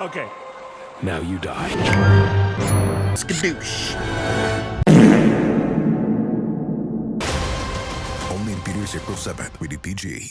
Okay. Now you die. Skadoosh. Only in theaters April 7th. Rated PG.